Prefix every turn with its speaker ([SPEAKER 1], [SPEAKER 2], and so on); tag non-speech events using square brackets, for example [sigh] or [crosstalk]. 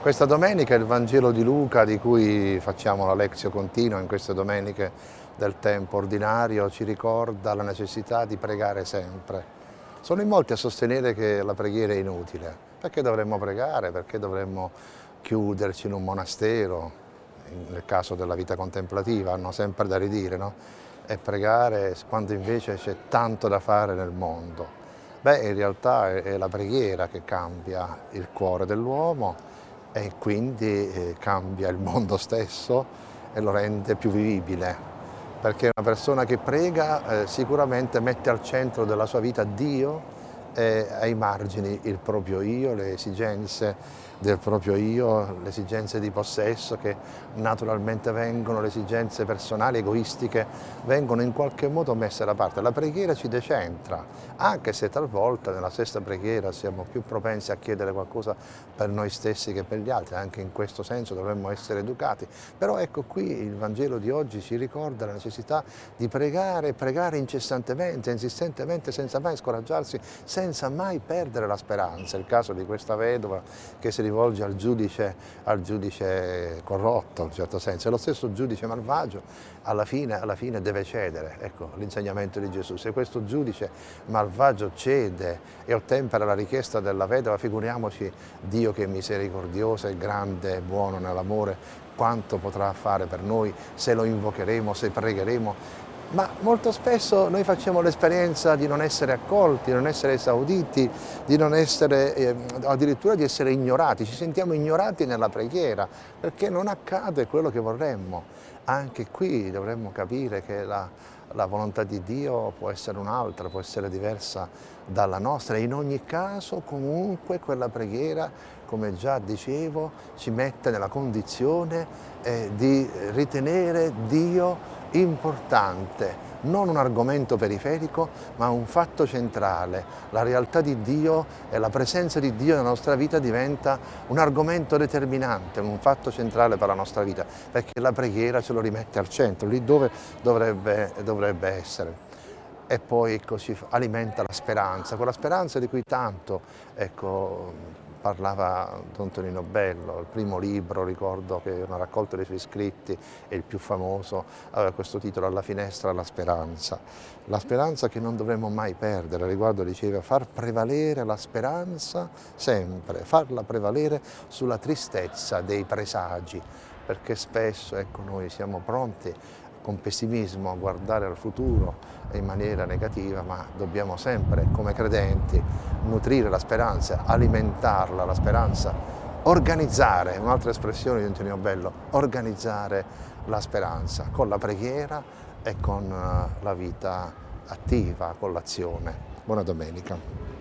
[SPEAKER 1] Questa domenica è il Vangelo di Luca di cui facciamo la lezione continua in queste domeniche del tempo ordinario, ci ricorda la necessità di pregare sempre. Sono in molti a sostenere che la preghiera è inutile. Perché dovremmo pregare? Perché dovremmo chiuderci in un monastero, nel caso della vita contemplativa, hanno sempre da ridire, no? E pregare quando invece c'è tanto da fare nel mondo. Beh, in realtà è la preghiera che cambia il cuore dell'uomo e quindi eh, cambia il mondo [laughs] stesso e lo rende più vivibile. Perché una persona che prega eh, sicuramente mette al centro della sua vita Dio e ai margini il proprio io, le esigenze del proprio io, le esigenze di possesso che naturalmente vengono, le esigenze personali, egoistiche, vengono in qualche modo messe da parte. La preghiera ci decentra, anche se talvolta nella stessa preghiera siamo più propensi a chiedere qualcosa per noi stessi che per gli altri, anche in questo senso dovremmo essere educati. Però ecco qui il Vangelo di oggi ci ricorda la necessità di pregare, pregare incessantemente, insistentemente, senza mai scoraggiarsi, senza mai perdere la speranza. Il caso di questa vedova che si rivolge al giudice, al giudice corrotto, in un certo senso, e lo stesso giudice malvagio alla fine, alla fine deve cedere, ecco l'insegnamento di Gesù, se questo giudice malvagio cede e ottempera la richiesta della vedova, figuriamoci Dio che è misericordioso e grande e buono nell'amore, quanto potrà fare per noi se lo invocheremo, se pregheremo ma molto spesso noi facciamo l'esperienza di non essere accolti, di non essere esauditi, di non essere, eh, addirittura di essere ignorati, ci sentiamo ignorati nella preghiera perché non accade quello che vorremmo. Anche qui dovremmo capire che la, la volontà di Dio può essere un'altra, può essere diversa dalla nostra. In ogni caso comunque quella preghiera, come già dicevo, ci mette nella condizione eh, di ritenere Dio importante, non un argomento periferico, ma un fatto centrale. La realtà di Dio e la presenza di Dio nella nostra vita diventa un argomento determinante, un fatto centrale per la nostra vita, perché la preghiera ce lo rimette al centro, lì dove dovrebbe, dovrebbe essere e poi così alimenta la speranza, quella speranza di cui tanto ecco, parlava Don Tonino Bello, il primo libro, ricordo che una raccolta dei suoi scritti, è il più famoso, aveva questo titolo Alla finestra la speranza. La speranza che non dovremmo mai perdere, riguardo diceva far prevalere la speranza sempre, farla prevalere sulla tristezza dei presagi, perché spesso ecco, noi siamo pronti con pessimismo a guardare al futuro in maniera negativa, ma dobbiamo sempre, come credenti, nutrire la speranza, alimentarla, la speranza, organizzare, un'altra espressione di Antonio Bello, organizzare la speranza con la preghiera e con eh, la vita attiva, con l'azione. Buona domenica.